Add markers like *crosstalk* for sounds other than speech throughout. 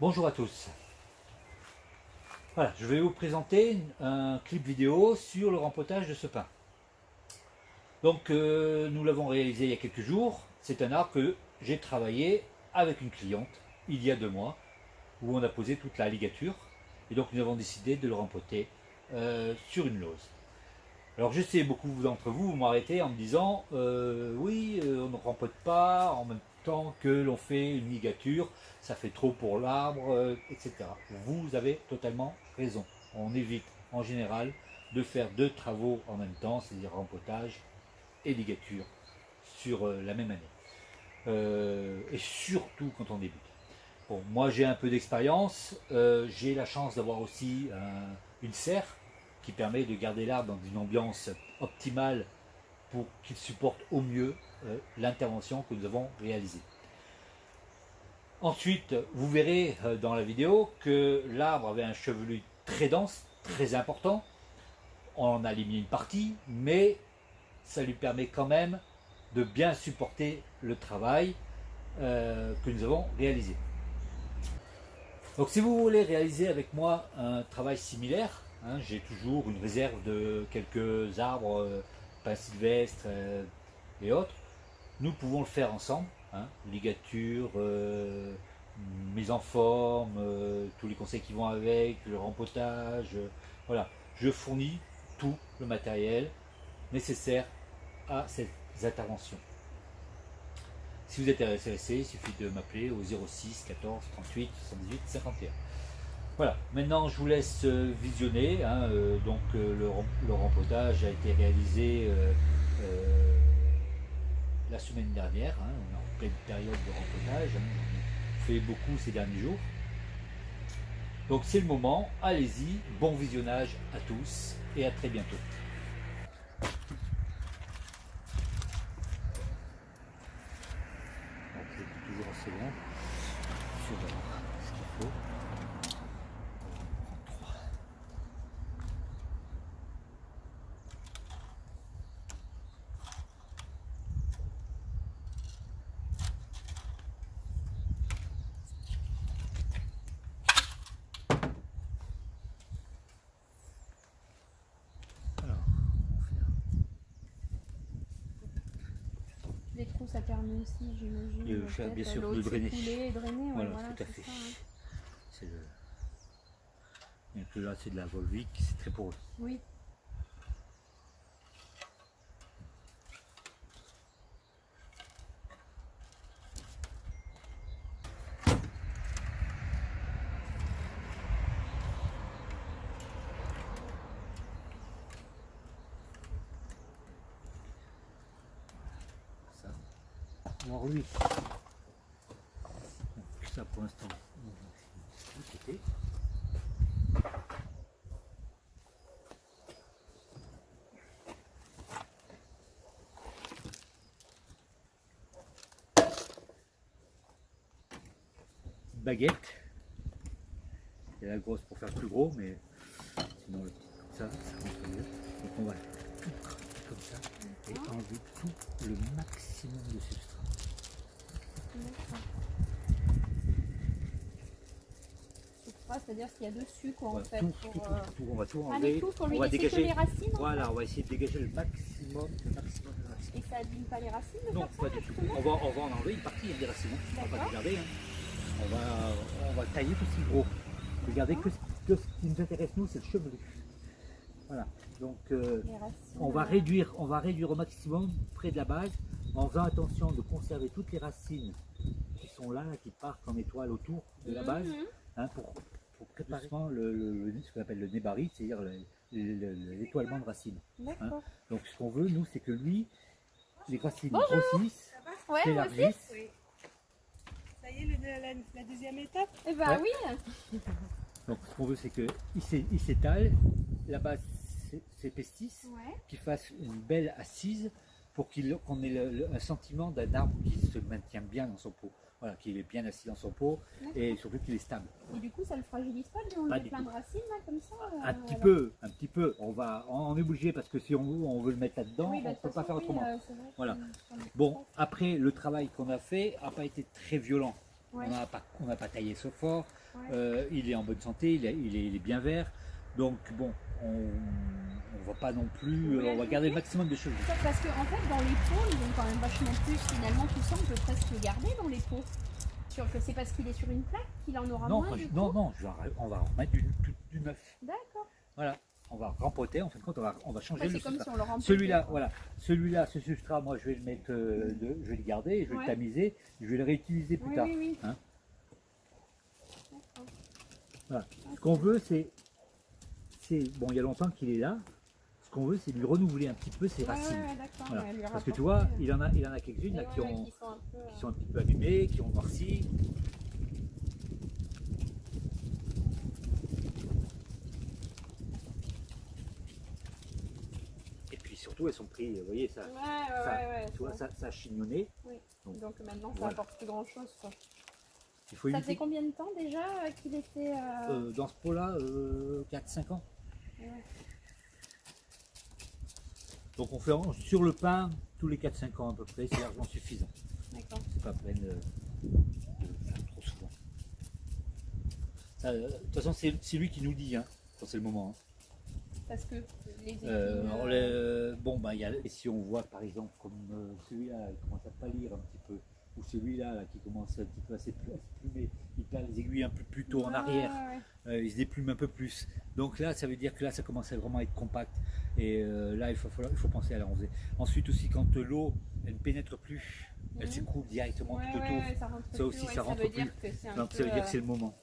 Bonjour à tous. Voilà, je vais vous présenter un clip vidéo sur le rempotage de ce pin. Donc euh, nous l'avons réalisé il y a quelques jours. C'est un arbre que j'ai travaillé avec une cliente il y a deux mois où on a posé toute la ligature et donc nous avons décidé de le rempoter euh, sur une lose. Alors je sais, beaucoup d'entre vous, vous m'arrêtez en me disant euh, oui, on ne rempote pas en même que l'on fait une ligature, ça fait trop pour l'arbre, etc. Vous avez totalement raison. On évite en général de faire deux travaux en même temps, c'est-à-dire rempotage et ligature sur euh, la même année. Euh, et surtout quand on débute. Bon, moi j'ai un peu d'expérience, euh, j'ai la chance d'avoir aussi une serre qui permet de garder l'arbre dans une ambiance optimale pour qu'il supporte au mieux l'intervention que nous avons réalisée. Ensuite, vous verrez dans la vidéo que l'arbre avait un chevelu très dense, très important. On en a éliminé une partie, mais ça lui permet quand même de bien supporter le travail euh, que nous avons réalisé. Donc si vous voulez réaliser avec moi un travail similaire, hein, j'ai toujours une réserve de quelques arbres, euh, pins sylvestres euh, et autres, nous pouvons le faire ensemble, hein, ligature, mise en forme, tous les conseils qui vont avec, le rempotage, voilà. Je fournis tout le matériel nécessaire à ces interventions. Si vous êtes intéressé, il suffit de m'appeler au 06 14 38 78 51. Voilà, maintenant je vous laisse euh, visionner. Hein, euh, donc euh, le, rempotage a été réalisé la semaine dernière. Hein, on est en pleine période de rempotage. Hein, on fait beaucoup ces derniers jours. Donc c'est le moment, allez-y, bon visionnage à tous et à très bientôt. secondes. Je vais voir ce qu'il faut. Les trous, aussi. Euh, bien sûr, de drainer. Voilà, voilà, tout à fait. C'est le... Là, c'est de la volvique, c'est très poreux. Oui. Lui, ça pour l'instant, Baguette. Il la grosse pour faire plus gros, mais sinon ça, ça rentre mieux. Donc on va tout comme ça et enlever tout le maximum de substrat. C'est-à-dire ce qu'il y a dessus quoi en fait. Tout, tout, tout, euh, tout, on va tout Ah, enlever. tout pour lui on va dégager. que les racines en Voilà, on va essayer de dégager le maximum, le maximum de racines. Et ça abîme pas les racines Non, ça, pas du tout. On va, on va en enlever une partie des racines. hein. On va pas garder. hein. On, va, on va tailler tout ce est gros. Regardez que, ce- que ce qui nous intéresse nous, c'est le chevelu. Voilà. Donc euh, on va réduire, on va réduire au maximum près de la base, en faisant attention de conserver toutes les racines qui sont là, qui partent en étoile autour de la base, mhm. hein, pour, pour préparer le, le- le- ce qu'on appelle le nébari, c'est-à-dire le- le- le- l'étoilement de racines. D'accord. Donc ce qu'on veut, nous, c'est que lui, les racines Bonjour. grossissent, Ouais, s'élargissent, Oui. Ça y est, le- la, la deuxième étape Eh ben Ouais. oui. Donc ce qu'on veut, c'est qu'il s'étale, la base s'é- s'épaississe, Ouais. qu'il fasse une belle assise pour qu'on ait le- le- un sentiment d'un arbre qui se maintient bien dans son pot. Voilà, qu'il est bien assis dans son pot et surtout qu'il est stable. Et du coup, ça le fragilise pas de enlever plein de racines là comme ça euh, Un petit peu, un petit peu. On va, on est obligé parce que si on veut, on veut le mettre là-dedans, Oui, bah, on ne peut pas faire autrement. euh, Voilà. Bon, après, le travail qu'on a fait n'a pas été très violent. Ouais. On n'a pas, on pas taillé ce fort. Ouais. Euh, il est en bonne santé, il est- il est bien vert. Donc bon, on ne va pas non plus. Oui, on va garder le maximum de choses. Ça, Parce qu'en fait, dans les pots, ils ont quand même vachement plus. Finalement, tout ça, on peut presque le garder dans les pots. Sur que c'est parce qu'il est sur une plaque qu'il en aura Non, moins. du coup non, non, je vais en- on va en remettre du, du- du neuf. D'accord. Voilà, on va rempoter. En fin de compte, on va, on va changer le c'est comme substrat. si on. Celui-là, voilà, celui-là, ce substrat, moi, je vais le mettre, euh, de- je vais le garder, je vais Ouais. le tamiser, je vais le réutiliser plus Oui, tard. oui, oui. Hein. Voilà. Ce qu'on veut, c'est, bon, il y a longtemps qu'il est là. Ce qu'on veut, c'est lui renouveler un petit peu ses Ouais, racines. ouais. Voilà. Parce que tu vois, euh, il en a, il en a quelques-unes là qui, ont, qui sont un peu, euh, qui sont un petit peu abîmées, qui ont noirci. Et puis surtout, elles sont prises, vous voyez, ça, Ouais, ouais, ça, ouais, ouais, tu vois, ça, ça a chignonné. Donc maintenant, ça Voilà. apporte plus grand chose. Quoi. Il faut Ça éviter. fait combien de temps déjà euh, qu'il était. euh, Euh, dans ce pot-là, 4-5 ans. Donc on fait sur le pain tous les 4-5 ans à peu près, c'est largement suffisant. D'accord. C'est pas peine euh, de faire trop souvent. Ça, euh, De toute façon, c'est lui qui nous dit hein, quand c'est le moment. hein. Parce que les épines. Euh, alors, euh, les- bon, bah, il y a, si on voit par exemple comme celui-là, il commence à pâlir un petit peu, ou celui-là là, qui commence un petit peu à s'éplu- à se plumer, il perd les aiguilles un peu plus tôt en arrière. ouais. Euh, il se déplume un peu plus. Donc là, ça veut dire que là, ça commence à vraiment être compact. Et euh, là, il faut, falloir- il faut penser à l'arroser. Ensuite aussi, quand euh, l'eau, elle ne pénètre plus, elle Mhm. s'écoule directement Ouais, tout autour. ouais, ça Ça aussi, ça rentre veut plus. Donc ça veut dire que c'est le moment.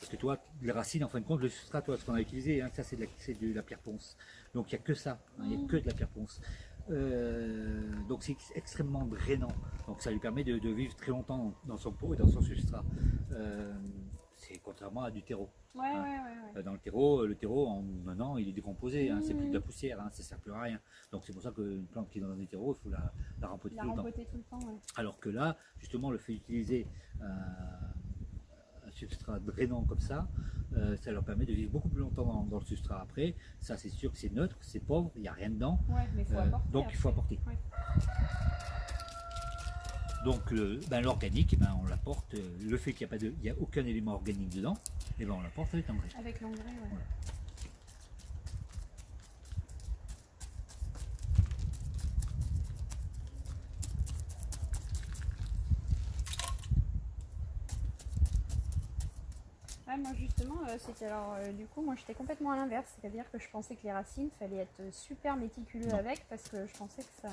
Parce que toi, les racines, en fin de compte, le substrat, toi, ce qu'on a utilisé, hein, ça c'est de, la- c'est de la pierre ponce. Donc il n'y a que ça, hein, il n'y a Mhm. que de la pierre ponce. Euh, donc c'est ex- extrêmement drainant. Donc ça lui permet de, de vivre très longtemps dans son pot et dans son substrat. Euh, c'est contrairement à du terreau. Ouais, Hein. ouais, ouais. Euh, Dans le terreau, le terreau en un an il est décomposé, hein, c'est plus de la Mhm. poussière, hein, ça ne sert plus à rien. Donc c'est pour ça qu'une plante qui est dans un terreau, il faut la, la rempoter La tout le temps. rempoter tout le temps, ouais. Alors que là, justement, le fait d'utiliser substrat drainant comme ça, euh, ça leur permet de vivre beaucoup plus longtemps dans, dans le substrat après. Ça, c'est sûr que c'est neutre, c'est pauvre, il n'y a rien dedans. Ouais, mais il faut Euh, apporter. donc il faut apporter. Ouais. Donc le- ben, l'organique, ben, on l'apporte. euh, Le fait qu'il n'y a, pas de- il y a aucun élément organique dedans, eh ben, on l'apporte avec l'engrais. Avec l'engrais, ouais. Voilà. Ouais, moi justement, euh, c'était alors euh, du coup, moi j'étais complètement à l'inverse, c'est-à-dire que je pensais que les racines, fallait être super méticuleux Non. avec parce que je pensais que ça.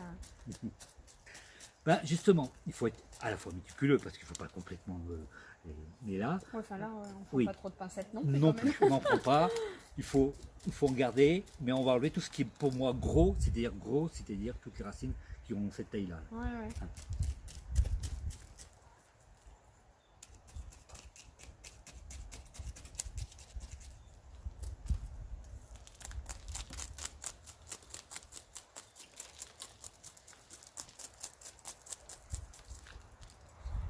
Ben, justement, il faut être à la fois méticuleux parce qu'il ne faut pas complètement. euh, euh, mais là, Ouais, Enfin là, on prend Oui. pas trop de pincettes non plus. Non plus, on n'en prend pas. *laughs* Il faut, il faut en garder, mais on va enlever tout ce qui est pour moi gros, c'est-à-dire gros, c'est-à-dire toutes les racines qui ont cette taille-là. Ouais, ouais.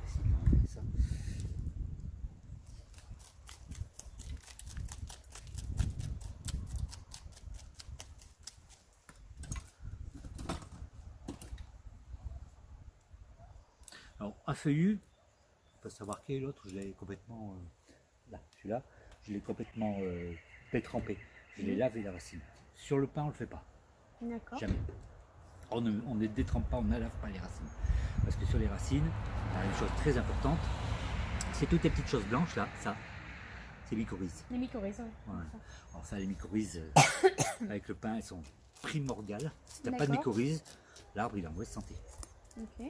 Essayer d'enlever ça. Alors, un feuillu, il faut savoir quel est l'autre, je l'ai complètement. euh, là, celui-là, je l'ai complètement euh, détrempé. Je l'ai lavé la racine. Sur le pain, on ne le fait pas. D'accord. Jamais. On ne, on ne détrempe pas, on ne lave pas les racines. Parce que sur les racines, il y a une chose très importante, c'est toutes les petites choses blanches là, ça, c'est mycorhizes. Les mycorhizes. Ouais. D'accord. Alors ça, les mycorhizes, euh, *coughs* avec le pain, elles sont primordiales. Si tu n'as pas de mycorhizes, l'arbre il est en mauvaise santé. Ok.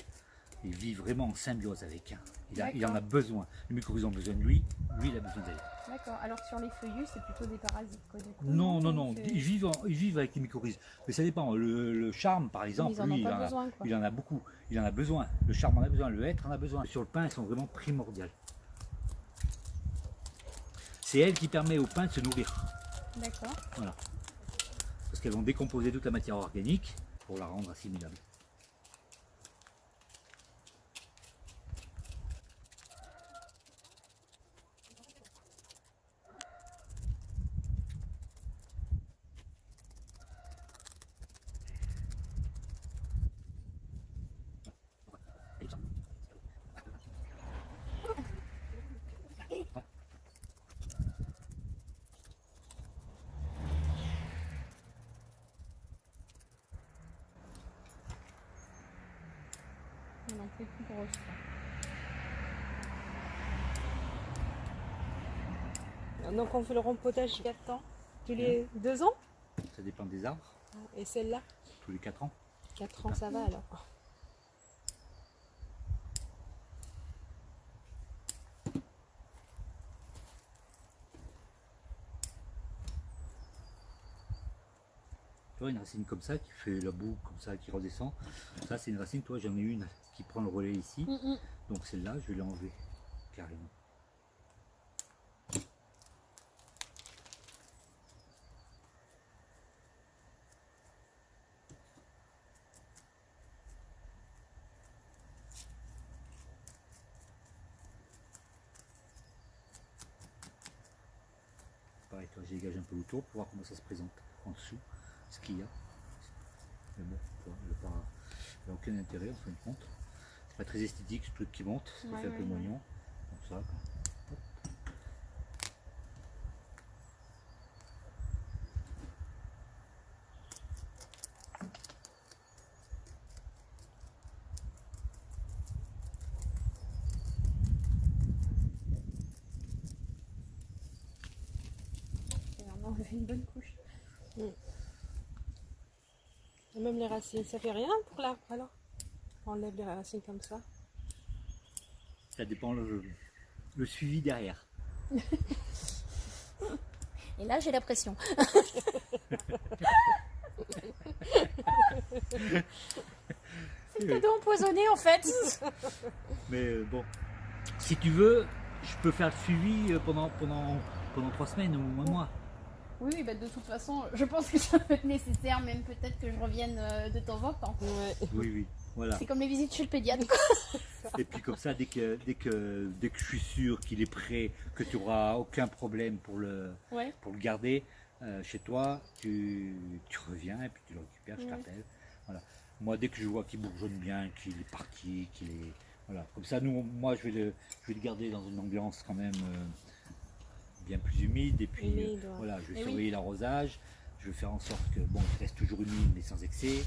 Il vit vraiment en symbiose avec. hein. Il, a- il en a besoin. Les mycorhizes ont besoin de lui, lui il a besoin d'elle. D'accord. Alors sur les feuillus, c'est plutôt des parasites, quoi, du coup. Non, non, non, ils vivent, en- ils vivent avec les mycorhizes. Mais ça dépend. Le, le charme, par exemple, Ils en lui, il en a- besoin, quoi. Il en a beaucoup, il en a besoin. Le charme en a besoin, le hêtre en a besoin. Sur le pain, elles sont vraiment primordiales. C'est elle qui permet au pain de se nourrir. D'accord. Parce qu'elles vont décomposer toute la matière organique pour la rendre assimilable. Les plus grosses. On fait le rempotage 4 ans Tous les 2 ans Ça dépend des arbres, Et celle-là tous les 4 ans. 4 ans, ça va alors. Tu vois, une racine comme ça qui fait la boue, comme ça, qui redescend. Ça, c'est une racine, toi, j'en ai une qui prend le relais ici. Mm, mm. Donc celle-là, je vais l'enlever carrément. Pareil, toi, pour voir comment ça se présente en dessous, ce qu'il y a. Mais bon, il n'y a aucun intérêt en fin de compte. C'est pas très esthétique ce truc qui monte, ça Ouais, fait un peu moignon. Comme ça. quoi. J'ai vraiment enlevé une bonne couche. Et même les racines, ça fait rien pour l'arbre alors On enlève les racines comme ça. Ça dépend le, le suivi derrière. *laughs* Et là, j'ai la pression. *laughs* C'est le cadeau empoisonné en fait. *laughs* Mais euh, bon, si tu veux, je peux faire le suivi euh, pendant, pendant, pendant trois semaines ou un mois. Oui, oui, bah, de toute façon, je pense que ça va être nécessaire, même peut-être que je revienne euh, de temps en temps. Ouais. Oui, oui, voilà. C'est comme les visites chez le pédiatre. *laughs* Et puis comme ça, dès que, dès que, dès que je suis sûr qu'il est prêt, que tu n'auras aucun problème pour le, Ouais. pour le garder euh, chez toi, tu, tu reviens et puis tu le récupères, je Ouais. t'appelle. Voilà. Moi, dès que je vois qu'il bourgeonne bien, qu'il est parti, qu'il est. Voilà. Comme ça, nous, moi, je vais le, je vais le garder dans une ambiance quand même euh, bien plus humide. Et puis, Humide, euh, ouais. voilà, je vais Eh oui. surveiller l'arrosage. Je vais faire en sorte que, bon, il reste toujours humide, mais sans excès.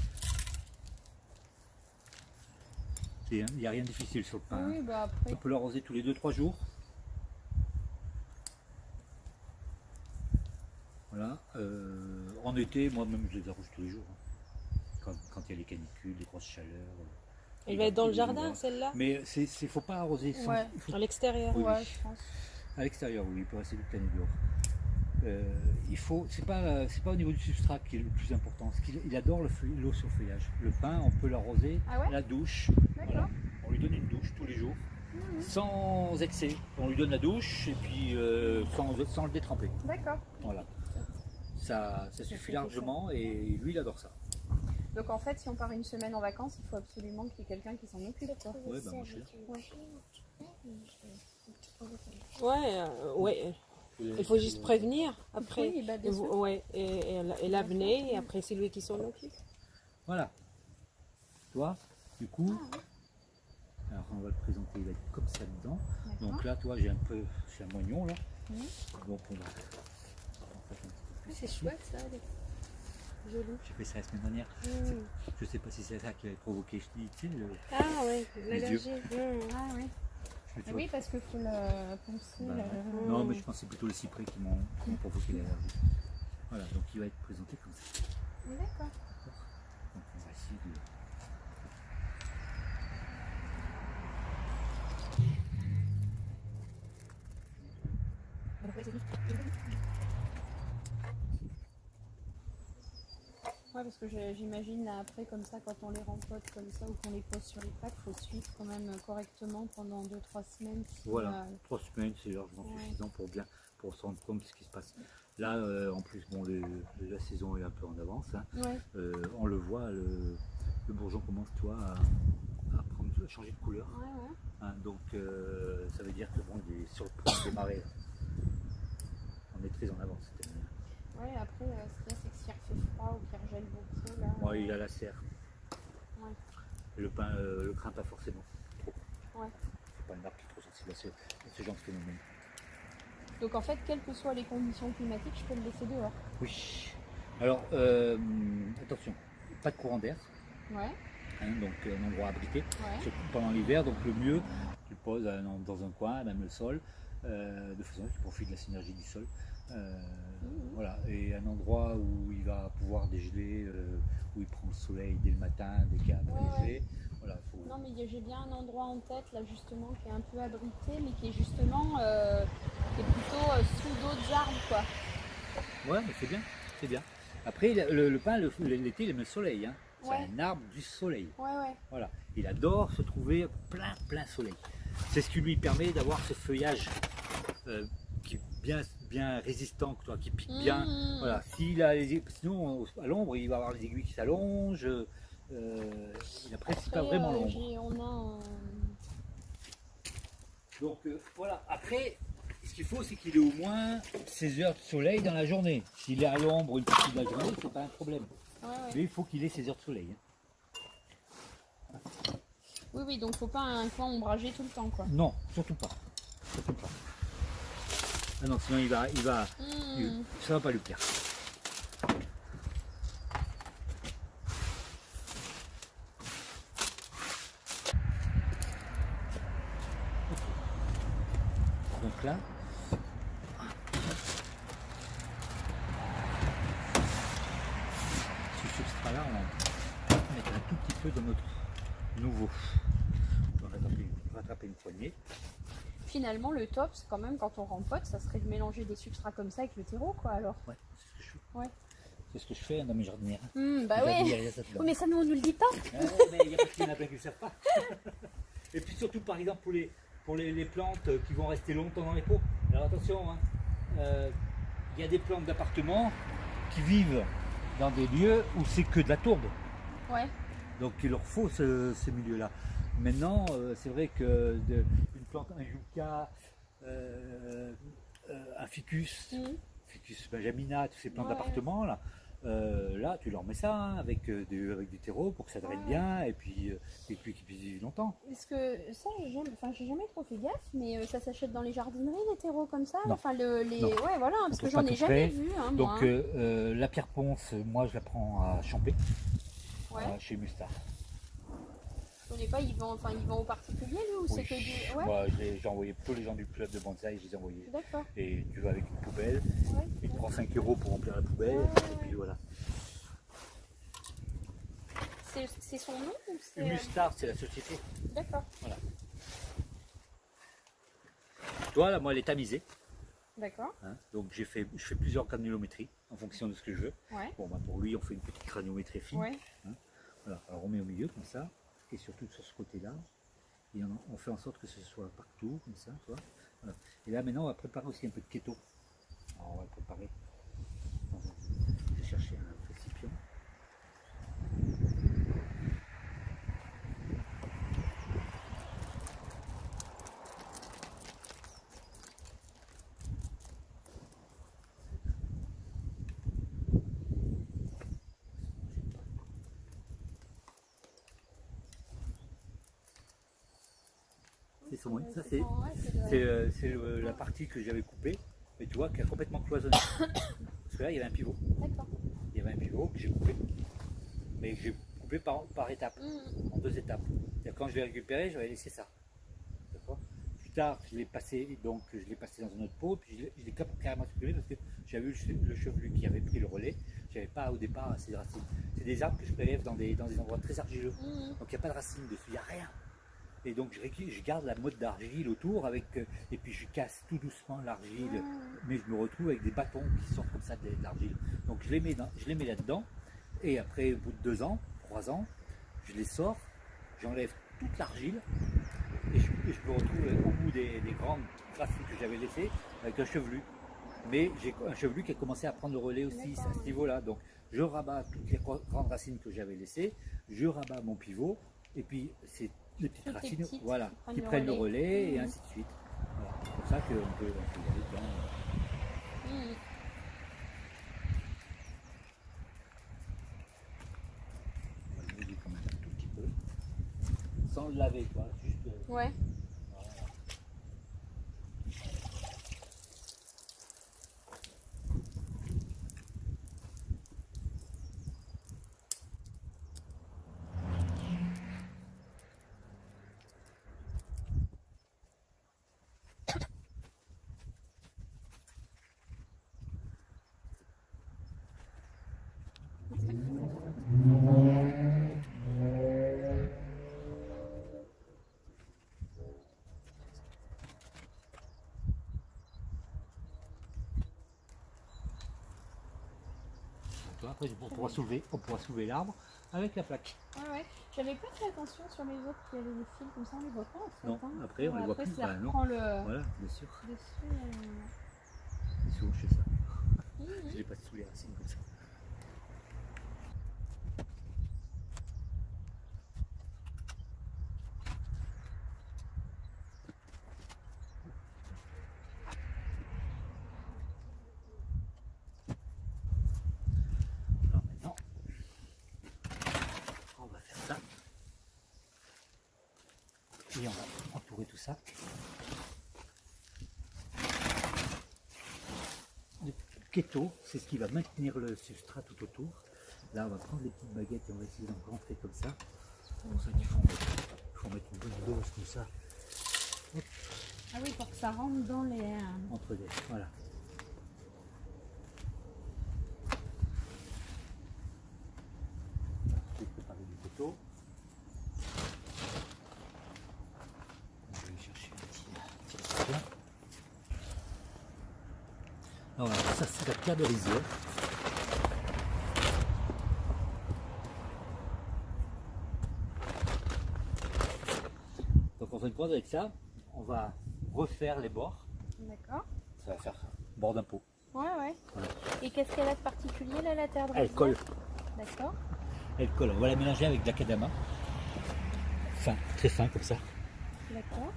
C'est- Il n'y a rien de difficile sur le pain. hein. Oui, bah après. On peut l'arroser tous les 2-3 jours. Voilà. euh, en été, moi-même, je les arrose tous les jours. hein. Quand, quand il y a les canicules, les grosses chaleurs. euh, Elle va être dans le jardin, celle-là? Mais c'est, faut pas arroser sans- Ouais. faut- À l'extérieur Oui, Ouais, je pense. À l'extérieur, oui, il peut rester toute l'année dehors. Euh, il faut, c'est pas, c'est pas au niveau du substrat qui est le plus important. Ce qu'il- il adore le l'eau sur feuillage. Le pain, on peut l'arroser, Ah ouais la douche. Voilà. On lui donne une douche tous les jours, Mhm. sans excès. On lui donne la douche et puis euh, sans, sans le détremper. D'accord. Voilà. Ça, ça suffit largement et lui il adore ça. Donc en fait, si on part une semaine en vacances, il faut absolument qu'il y ait quelqu'un qui s'en occupe. Quoi. Ouais, bah, moi, je Ouais, euh, ouais. Il faut juste prévenir après. Oui, bah, Et, vous- ouais, et, et, la- et l'avenir, et après c'est lui qui s'en occupe. Voilà. Toi, du coup, alors on va le présenter, il va être comme ça dedans. Donc là, toi, j'ai un peu, c'est un moignon là. Donc on va. on va faire un petit peu C'est chouette ça, joli. J'ai fait ça la semaine dernière. Mm. Je sais pas si c'est ça qui avait provoqué, je dis, tu sais, le. Ah ouais, l'allergie. Mm. Ah oui. Oui, parce que faut le poncer. bah, le- Non, mais je pense que c'est plutôt les cyprès qui m'ont provoqué l'allergie. Voilà, donc il va être présenté comme ça. D'accord. Donc on va essayer de. Ouais, parce que j'imagine là, après, comme ça, quand on les rempote comme ça ou qu'on les pose sur les plaques, faut suivre quand même correctement pendant 2-3 semaines. si, Voilà, euh, trois semaines, c'est largement Ouais. suffisant pour bien pour se rendre compte de ce qui se passe. Là, euh, en plus, bon, le- la saison est un peu en avance. hein. ouais. Euh, on le voit, le, le bourgeon commence, toi, à, à prendre, à changer de couleur. Hein. donc, euh, ça veut dire que bon, il est sur le point de démarrer. On est très en avance. cette année. Ouais, après, euh, ce refait froid ou qu'il regèle beaucoup, là. Ouais, il a la serre. Ouais. Et Le pain euh, le craint pas forcément. Trop. Ouais. C'est pas un arbre qui est trop sensible à ce, à ce genre de phénomène. Donc en fait, quelles que soient les conditions climatiques, je peux le laisser dehors. Oui. Alors, euh, attention, pas de courant d'air. Ouais. Hein, donc un endroit abrité, Ouais. surtout pendant l'hiver. Donc le mieux, tu le poses un- dans un coin, même le sol, euh, de façon à ce que tu profites de la synergie du sol. Euh, Mhm. Voilà, et un endroit où il va pouvoir dégeler, euh, où il prend le soleil dès le matin, dès qu'il y a un léger. Voilà, faut... Non, mais j'ai bien un endroit en tête là justement qui est un peu abrité, mais qui est justement euh, qui est plutôt euh, sous d'autres arbres quoi. Ouais, mais c'est bien, c'est bien. Après, le, le- le- l'été, il aime le soleil. Hein. C'est Ouais. un arbre du soleil. Ouais, ouais. Voilà. Il adore se trouver plein, plein soleil. C'est ce qui lui permet d'avoir ce feuillage euh, qui est bien, bien résistant, qui pique bien. Mhm. Voilà. S'il a les, sinon, à l'ombre, il va avoir les aiguilles qui s'allongent. euh, il n'apprécie pas vraiment euh, l'ombre. un- Donc euh, voilà, après, ce qu'il faut, c'est qu'il ait au moins 16 heures de soleil dans la journée. S'il est à l'ombre une partie de la journée, c'est pas un problème. Ouais, ouais. Mais il faut qu'il ait 16 heures de soleil. hein. Oui, oui, donc faut pas un coin ombragé tout le temps quoi. Non, surtout pas. Surtout pas. Ah non, sinon il va, il va, Mhm. ça va pas lui plaire. Donc là, ce substrat-là, on va mettre un tout petit peu dans notre nouveau. On va rattraper, rattraper une poignée. Finalement, le top, c'est quand même quand on rempote, ça serait de mélanger des substrats comme ça avec le terreau quoi alors. Ouais, c'est ce que je fais. Ouais. C'est ce que je fais dans mes jardinières. Hmm, bah. Oui, mais ça nous on nous le dit pas. Ah ouais, mais il y a pas qu'il y en a plein qui ne le savent pas. *laughs* Et puis surtout, par exemple, pour les, pour les, les plantes qui vont rester longtemps dans les pots. Alors attention, hein, euh, il y a des plantes d'appartement qui vivent dans des lieux où c'est que de la tourbe. Ouais. Donc il leur faut ce, ce milieu-là. Maintenant, euh, c'est vrai que de- plante, un yucca, euh, euh, un ficus, Mhm. ficus benjamina, tous ces plantes Ouais. d'appartement là, euh, là tu leur mets ça hein, avec, euh, du, avec du terreau pour que ça draine Ouais. bien et puis, euh, et puis qu'ils puissent vivre longtemps. Parce que ça, j'ai jamais, trop fait gaffe, mais ça s'achète dans les jardineries, les terreaux comme ça? Non. Enfin, le, les, Non. ouais, voilà, parce que j'en ai jamais vu. Hein, moi, Donc hein. euh, la pierre ponce, moi je la prends à Champé, ouais. chez Mustard. Je connais pas, ils vont, enfin, ils vont aux particuliers lui ou c'est que du. Ouais. Moi l'ai- j'ai envoyé tous les gens du club de bonsaï, je les ai envoyés. D'accord. Et tu vas avec une poubelle, Ouais. il te prend 5 euros pour remplir la poubelle, Ouais, et puis voilà. C'est son nom ou c'est. euh, Mustard, c'est la société. D'accord. Toi, là, moi, elle est tamisée. D'accord. hein. Donc, j'ai fait, je fais plusieurs granulométries en fonction de ce que je veux. Ouais. Bon, bah, pour lui, on fait une petite granulométrie fine. Ouais. Voilà. Alors, on met au milieu, comme ça. Et surtout sur ce côté-là. On, fait en sorte que ce soit partout, comme ça. tu. Et là, maintenant, on va préparer aussi un peu de keto. On va le préparer. dans un- Je vais chercher un récipient. C'est son- Ouais, ça, c'est c'est- son- ouais, c'est euh, le- la partie que j'avais coupée, mais tu vois, qui a complètement cloisonné. Parce que là, il y avait un pivot. D'accord. Il y avait un pivot que j'ai coupé. Mais que j'ai coupé par, par étapes, Mhm. en deux étapes. C'est-à-dire, Quand je l'ai récupéré, j'avais laissé ça. D'accord Plus tard, je l'ai passé, donc je l'ai passé dans un autre pot, puis je l'ai- carrément supprimé parce que j'avais eu le che- le chevelu qui avait pris le relais. J'avais pas au départ assez de racines. C'est des arbres que je prélève dans des, dans des endroits très argileux. Mhm. Donc il n'y a pas de racines dessus, il n'y a rien. Et donc je, garde la mode d'argile autour avec euh, et puis je casse tout doucement l'argile, Ouais. mais je me retrouve avec des bâtons qui sortent comme ça de l'argile. Donc je les mets dans- je les mets là-dedans et après au bout de deux ans, trois ans, je les sors, j'enlève toute l'argile et je, et je me retrouve au bout des, des grandes racines que j'avais laissées avec un chevelu. Mais j'ai un chevelu qui a commencé à prendre le relais aussi à ce niveau-là. Donc je rabats toutes les grandes racines que j'avais laissées, je rabats mon pivot et puis c'est les petites les racines petites voilà, qui prennent qui le prennent le relais. et Mhm. ainsi de suite. Voilà. C'est pour ça qu'on peut, on peut y aller dedans. Mhm. On va le quand même un tout petit peu. Sans le laver, quoi. Juste. euh, Ouais. Après, on pourra soulever, on pourra soulever l'arbre avec la plaque. Ouais, ouais. J'avais pas fait attention sur les autres qui avaient des fils comme ça, on les voit pas en fait. Non, hein. après, on les voit après, plus. ça Bah, non. le Voilà, bien sûr. dessus. euh, souvent je fais ça? mhm. Je l'ai pas sous les racines comme ça. Alors maintenant, on va faire ça. Et on va entourer tout ça. Le keto, c'est ce qui va maintenir le substrat tout autour. Là, on va prendre les petites baguettes et on va essayer d'en rentrer comme ça. Pour ça faut, mettre- il faut mettre une bonne dose comme ça, Ah oui, pour que ça rentre dans les. euh, entre les. Voilà. Je vais préparer du keto. On va aller chercher un petit, un petit récipient. Alors, voilà, ça c'est la pierre de. Donc en fin de compte avec ça, on va refaire les bords. D'accord. Ça va faire bord d'un pot. Ouais, ouais. Voilà. Et qu'est-ce qu'elle a de particulier là, la terre de Elle colle. D'accord. Elle colle. On va la mélanger avec de la kadama. Fin, très fin comme ça. D'accord.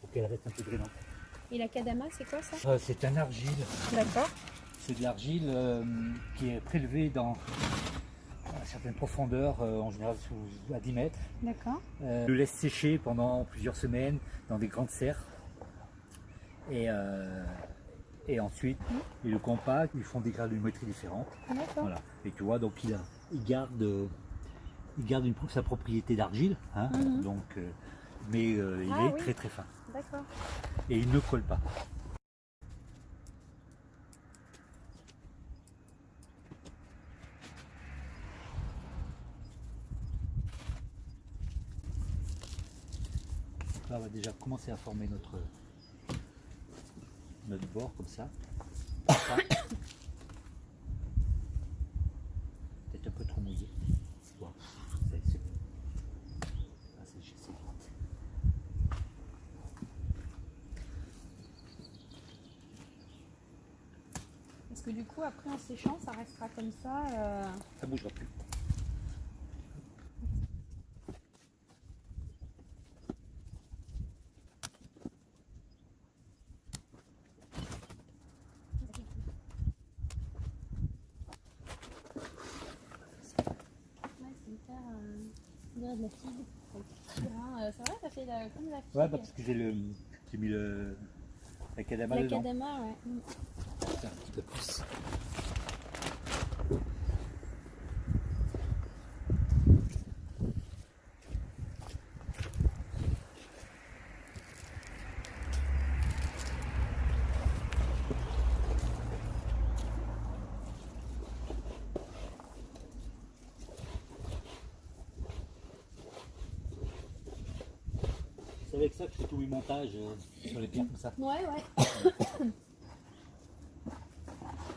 Pour qu'elle reste un peu drainante. Et la kadama, c'est quoi ça Euh, c'est un argile. D'accord. C'est de l'argile euh, qui est prélevée dans à certaines profondeurs, euh, en général sous, à 10 mètres. D'accord. Le laisse sécher pendant plusieurs semaines dans des grandes serres. Et, et ensuite, ils le compactent, ils font des granulométries différentes. D'accord. Voilà. Et tu vois, donc il, a, il garde, il garde une, sa propriété d'argile, hein, Mhm. donc, mais il Ah est oui. très très fin. D'accord. Et il ne colle pas. Donc Là, on va déjà commencer à former notre, notre bord comme ça. *coughs* Ça. Peut-être un peu trop mouillé. Bon, c'est c'est bon. Ah, c'est- c'est vite. Parce que du coup, après en séchant, ça restera comme ça. euh, Ça bougera plus. Ouais, euh, On dirait de la figue. C'est vrai, ça fait la- comme la figue. Ouais, parce que j'ai le, j'ai mis le, la la dedans. ouais. Mm. Tiens, un petit peu plus. C'est avec ça que je fais tous mes montages euh, sur les pierres comme ça. Ouais, ouais.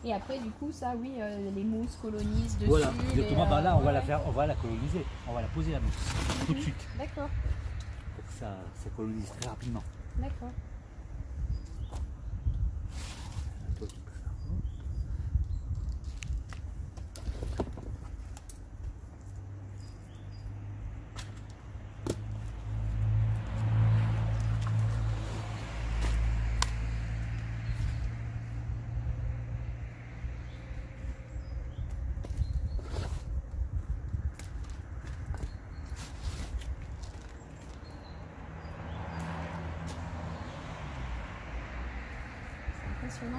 Et après, du coup, ça, oui, euh, les mousses colonisent dessus. Voilà, les, exactement. Bah là, on va la ouais. faire, on va la coloniser, on va la poser la mousse tout de Mhm. suite D'accord, pour que ça, ça colonise très rapidement. d'accord.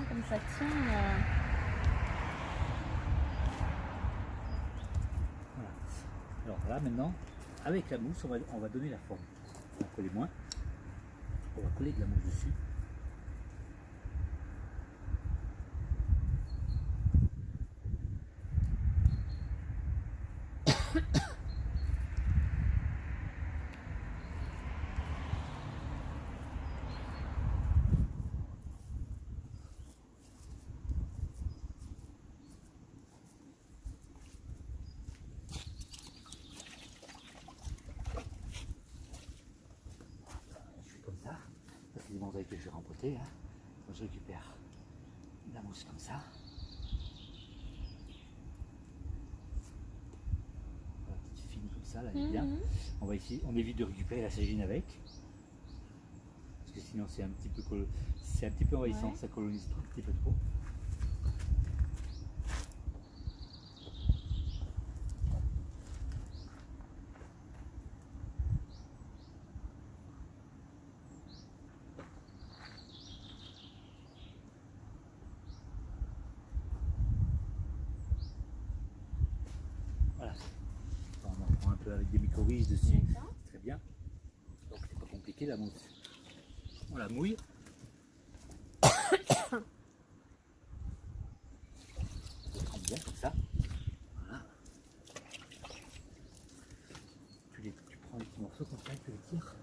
Comme ça tient. euh, Voilà. Alors là maintenant, avec la mousse, on va, on va donner la forme. On va coller moins. On va coller de la mousse dessus. Bonsaïs que je vais rempoter. Hein. Donc, je récupère la mousse comme ça. Voilà, petite fine comme ça, là, elle est bien. Mhm. On va ici, on évite de récupérer la sagine avec. Parce que sinon c'est un petit peu c'est un petit peu envahissant, Ouais. ça colonise tout un petit peu trop. Voilà. On en prend un peu avec des mycorhizes dessus. D'accord. Très bien. Donc c'est pas compliqué la mousse. On la mouille. On trempe bien comme ça. Voilà. Tu, tu prends les petits morceaux comme ça, tu les tires.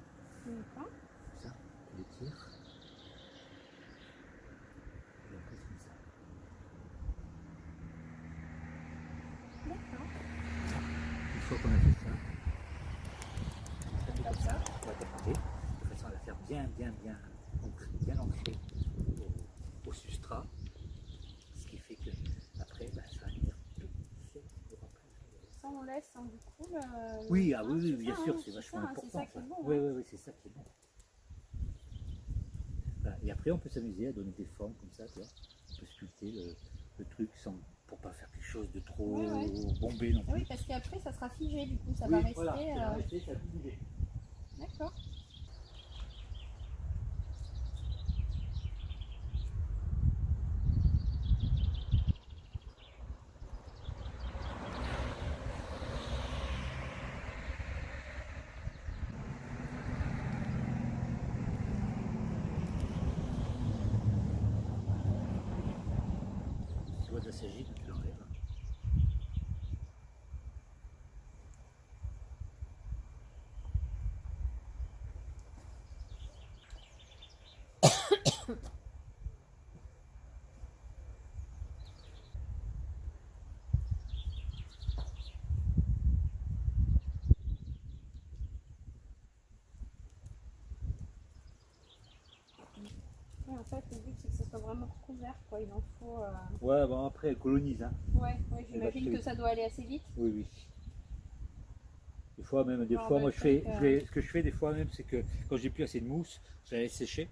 D'accord. Comme ça, tu les tires. Et après c'est comme ça. D'accord. Une fois qu'on a fait ça, Comme ça. on va tapoter de façon à la faire bien, bien, bien ancrée, bien ancrée au, au substrat. Ce qui fait que après, bah, ça va venir tout seul au remplacement. Ça, on laisse hein, du coup le. Oui, ah oui, bien ça, sûr, hein, c'est vachement ça, important. C'est ça qui est bon. Oui, hein. oui, oui, c'est ça qui est bon. Voilà, Et après, on peut s'amuser à donner des formes comme ça, tu vois. On peut sculpter le, le truc sans, pour pas faire quelque chose de trop ouais. bombé non plus. Oui, parce qu'après, ça sera figé, du coup, ça Oui, va rester. voilà, ça va euh, rester, ça va bouger. D'accord. Tu vois de la sagine, tu l'enlèves. Ouais, en fait, le but, c'est que ça soit vraiment recouvert, quoi. Il en faut. euh, Ouais, bon après, elle colonise. Hein. Ouais, ouais j'imagine que ça doit aller assez vite. Oui, oui. Des fois même, des fois, bah, moi je fais, que- je vais- ce que je fais des fois même, c'est que quand j'ai plus assez de mousse, je la laisse sécher,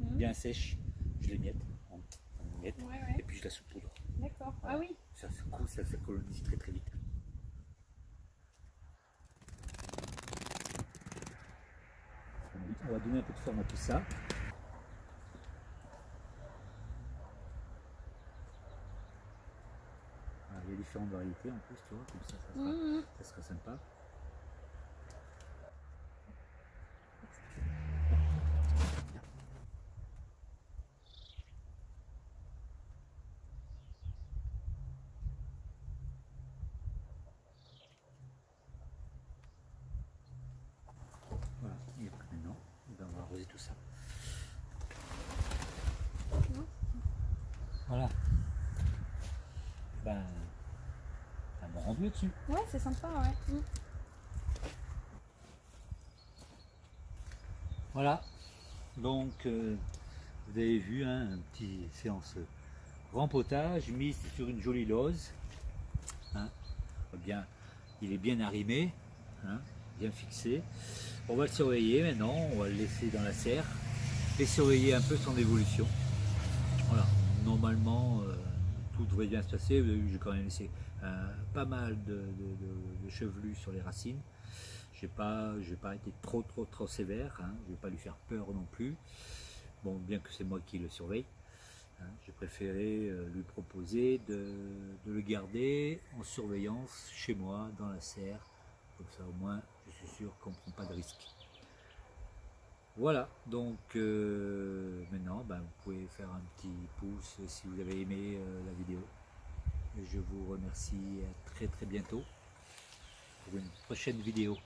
Mhm. bien sèche, je les miette, en, en miettes, Ouais, et puis je la saupoudre. d'accord. Ah oui, Ça, ça, coule, ça, ça colonise très très vite. On va donner un peu de forme à tout ça. Ah, Il y a différentes variétés en plus, tu vois, comme ça, ça sera, Mhm. ça sera sympa. Voilà, et après maintenant, eh ben, on va arroser tout ça. Voilà. Ben, un bon rendu dessus. ouais, c'est sympa, ouais. Mhm. Voilà. Donc, euh, vous avez vu, hein, un petit séance rempotage mise sur une jolie lose. Hein. Bien, il est bien arrimé, hein, bien fixé. On va le surveiller maintenant, on va le laisser dans la serre et surveiller un peu son évolution. Voilà, normalement euh, tout devrait bien se passer. J'ai quand même laissé euh, pas mal de, chevelus sur les racines. Pas, j'ai pas été trop trop trop sévère. Hein. Je vais pas lui faire peur non plus. Bon, bien que c'est moi qui le surveille. hein. J'ai préféré euh, lui proposer de le garder en surveillance chez moi dans la serre. Comme ça, au moins, je suis sûr qu'on ne prend pas de risque. Voilà, donc euh, maintenant, ben, vous pouvez faire un petit pouce si vous avez aimé euh, la vidéo. Je vous remercie à très très bientôt pour une prochaine vidéo.